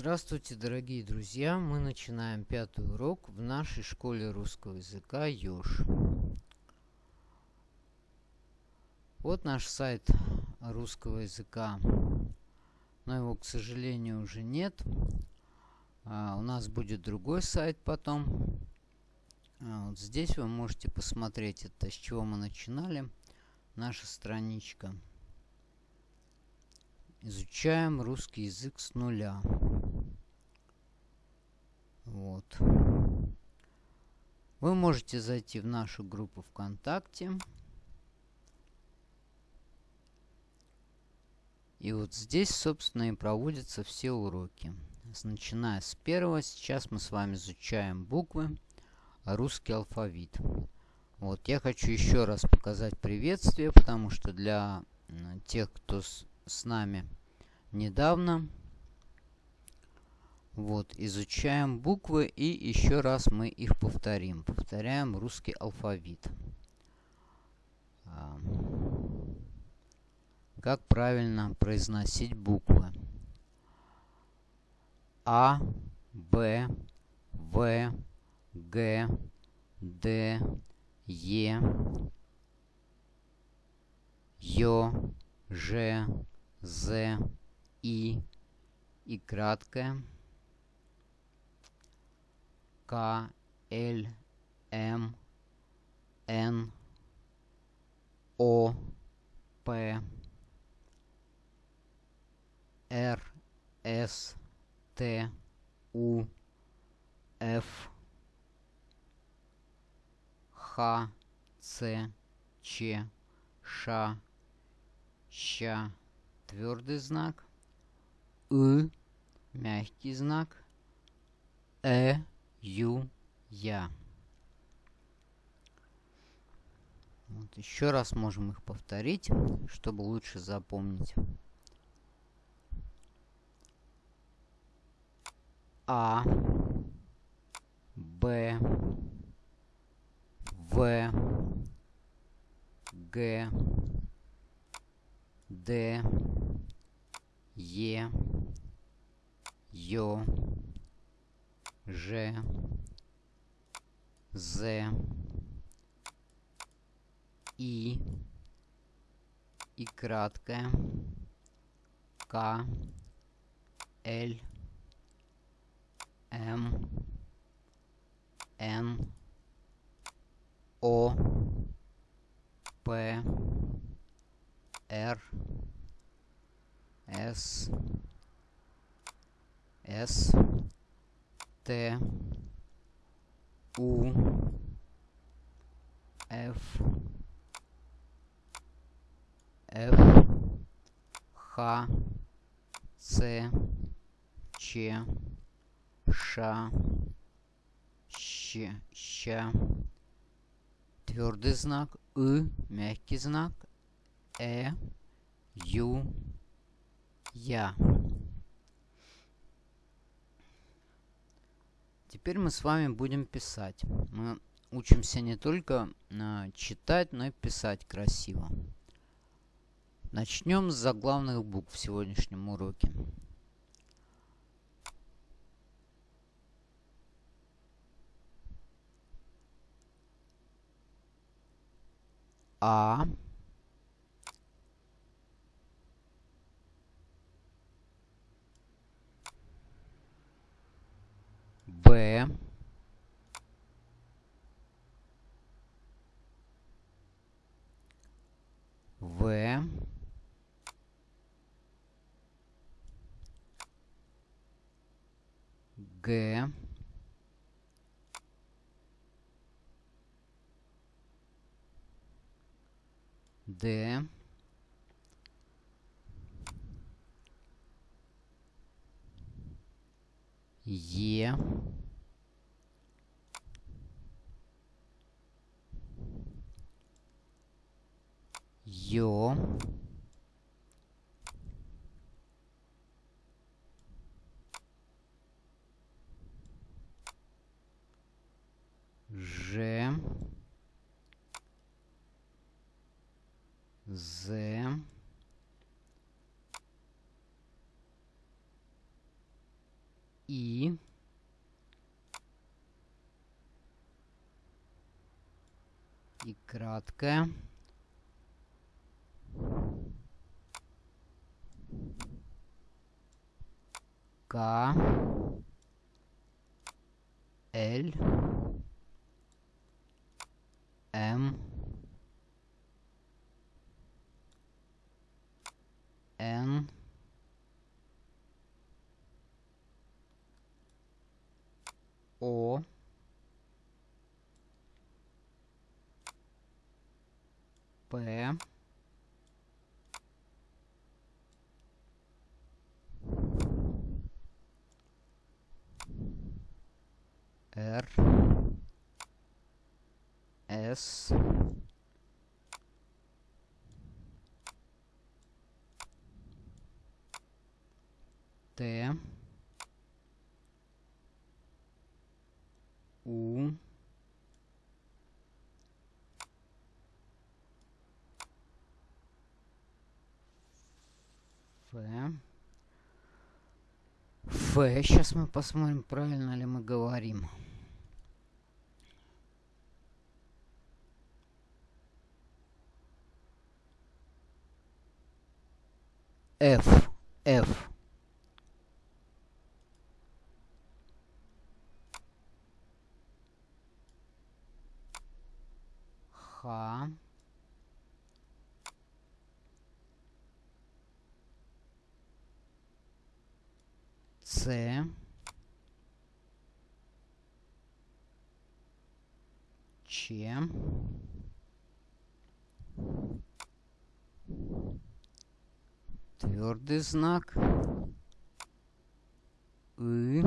Здравствуйте, дорогие друзья! Мы начинаем пятый урок в нашей школе русского языка Ёж. Вот наш сайт русского языка, но его, к сожалению, уже нет. А, у нас будет другой сайт потом. А, вот здесь вы можете посмотреть, это с чего мы начинали. Наша страничка. Изучаем русский язык с нуля. Вот. Вы можете зайти в нашу группу ВКонтакте. И вот здесь, собственно, и проводятся все уроки. Начиная с первого, сейчас мы с вами изучаем буквы, русский алфавит. Вот, я хочу еще раз показать приветствие, потому что для тех, кто с, с нами недавно. Вот, изучаем буквы и еще раз мы их повторим. Повторяем русский алфавит. А, как правильно произносить буквы? А, Б, В, Г, Д, Е, Ё, Ж, З, и и краткое К, Л, М, Н, О, П, Р, С, Т, У, Ф, Х, Ц, Ч, Ш, Щ, твердый знак – И, мягкий знак, Э, Ю, Я. Вот еще раз можем их повторить, чтобы лучше запомнить. А, Б, В, Г, Д, Е, Ё, Ж, З, И, И краткое, К, Л, М, Н, О, П, Р, С, С, Т, У, Ф, Ф, Х, Ц, Ч, Ш, Щ, Щ, твердый знак, И, мягкий знак, Э, Ю, я. Теперь мы с вами будем писать. Мы учимся не только э, читать, но и писать красиво. Начнем с заглавных букв в сегодняшнем уроке. А. Б. В. Г. Д. Е. Ё. Ж. З. И. И краткое. К. L. М. Н. О. П. Р. С. Т. У. Ф. Ф. Сейчас мы посмотрим, правильно ли мы говорим. F. F. Х. С. Ч. Твердый знак. И.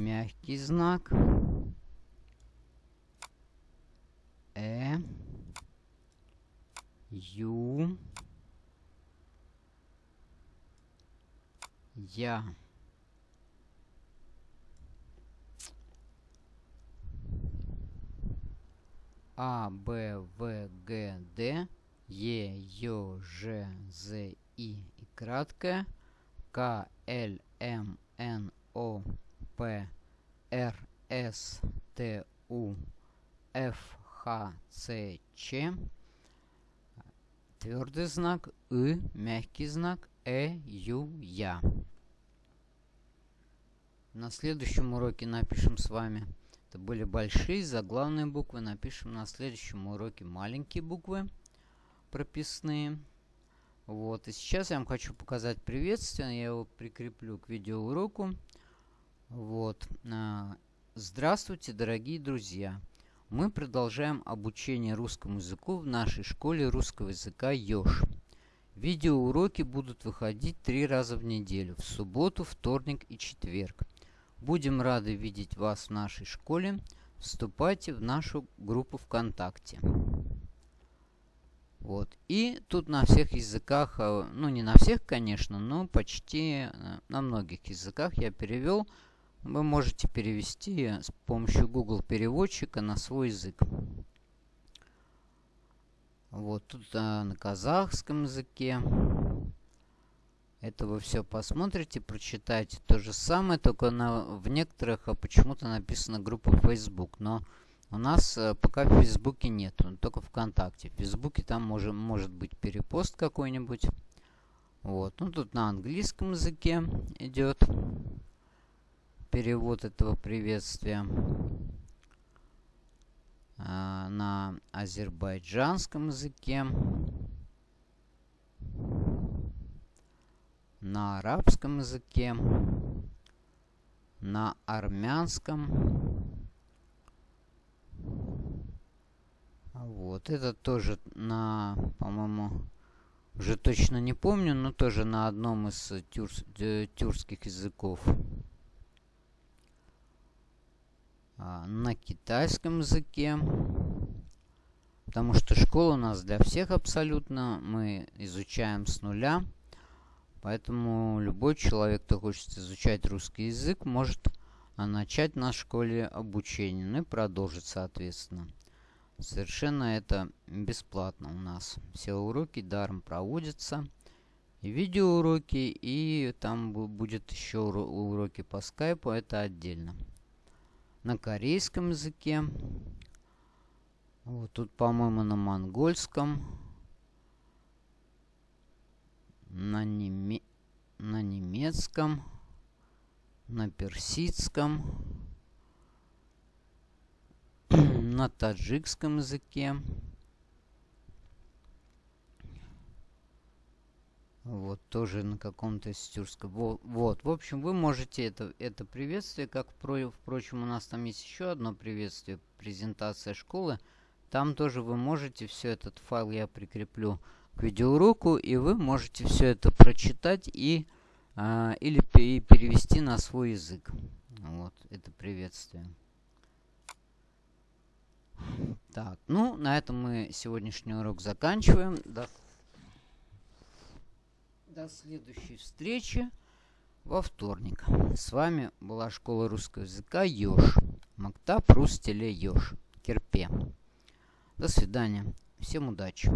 Мягкий знак. Э. Ю. Я. А, Б, В, Г, Д, Е, Ё, Ж, З, И и краткое, К, Л, М, Н, О, П, Р, С, Т, У, Ф, Х, С, Ч, твердый знак, И, мягкий знак, Э, Ю, Я. На следующем уроке напишем с вами. Это были большие заглавные буквы. Напишем на следующем уроке маленькие буквы прописные. Вот. И сейчас я вам хочу показать приветствие. Я его прикреплю к видеоуроку. Вот. А, здравствуйте, дорогие друзья! Мы продолжаем обучение русскому языку в нашей школе русского языка ЕЖ. Видеоуроки будут выходить три раза в неделю, в субботу, вторник и четверг. Будем рады видеть вас в нашей школе. Вступайте в нашу группу ВКонтакте. Вот. И тут на всех языках, э, ну не на всех, конечно, но почти э, на многих языках я перевел. Вы можете перевести с помощью Google переводчика на свой язык. Вот тут а, на казахском языке. Это вы все посмотрите, прочитайте. То же самое, только на, в некоторых а, почему-то написана группа Facebook. Но у нас а, пока в Фейсбуке нет, только ВКонтакте. В Фейсбуке там может, может быть перепост какой-нибудь. Вот, ну тут на английском языке идет перевод этого приветствия. А, на азербайджанском языке, на арабском языке, на армянском. Вот, это тоже на, по-моему, уже точно не помню, но тоже на одном из тюрс, тюркских языков. А, на китайском языке. Потому что школа у нас для всех абсолютно. Мы изучаем с нуля. Поэтому любой человек, кто хочет изучать русский язык, может а, начать на школе обучение. Ну и продолжить, соответственно. Совершенно это бесплатно у нас. Все уроки даром проводятся. и видеоуроки, и там будет еще уроки по скайпу, это отдельно. На корейском языке. Вот тут, по-моему, на монгольском. На, неме... на немецком. На персидском. на таджикском языке. Вот, тоже на каком-то стюрском. Вот, вот, в общем, вы можете это, это приветствие, как, про, впрочем, у нас там есть еще одно приветствие, презентация школы. Там тоже вы можете все этот файл я прикреплю к видеоуроку, и вы можете все это прочитать и а, или перевести на свой язык. Вот, это приветствие. Так, ну, на этом мы сегодняшний урок заканчиваем. До, до следующей встречи во вторник. С вами была школа русского языка Ёж. Мактаб Рустеле Ёж. Керпе. До свидания. Всем удачи.